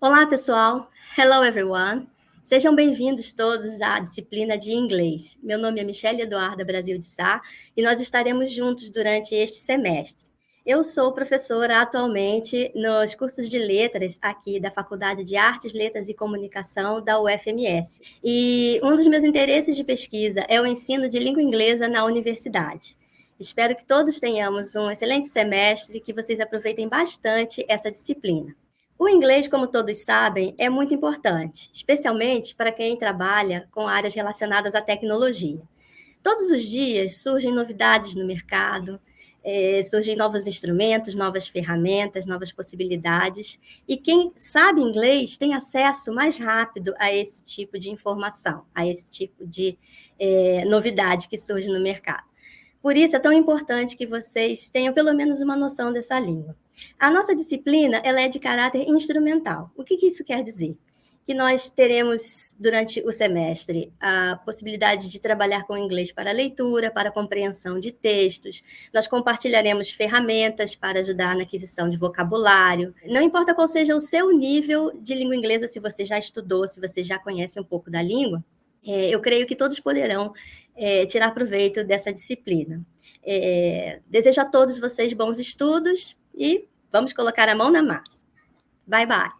Olá, pessoal! Hello, everyone! Sejam bem-vindos todos à disciplina de inglês. Meu nome é Michelle Eduarda Brasil de Sá e nós estaremos juntos durante este semestre. Eu sou professora atualmente nos cursos de letras aqui da Faculdade de Artes, Letras e Comunicação da UFMS. E um dos meus interesses de pesquisa é o ensino de língua inglesa na universidade. Espero que todos tenhamos um excelente semestre e que vocês aproveitem bastante essa disciplina. O inglês, como todos sabem, é muito importante, especialmente para quem trabalha com áreas relacionadas à tecnologia. Todos os dias surgem novidades no mercado, é, surgem novos instrumentos, novas ferramentas, novas possibilidades, e quem sabe inglês tem acesso mais rápido a esse tipo de informação, a esse tipo de é, novidade que surge no mercado. Por isso é tão importante que vocês tenham pelo menos uma noção dessa língua. A nossa disciplina ela é de caráter instrumental. O que, que isso quer dizer? Que nós teremos, durante o semestre, a possibilidade de trabalhar com inglês para leitura, para compreensão de textos. Nós compartilharemos ferramentas para ajudar na aquisição de vocabulário. Não importa qual seja o seu nível de língua inglesa, se você já estudou, se você já conhece um pouco da língua, é, eu creio que todos poderão é, tirar proveito dessa disciplina. É, desejo a todos vocês bons estudos e vamos colocar a mão na massa. Bye, bye.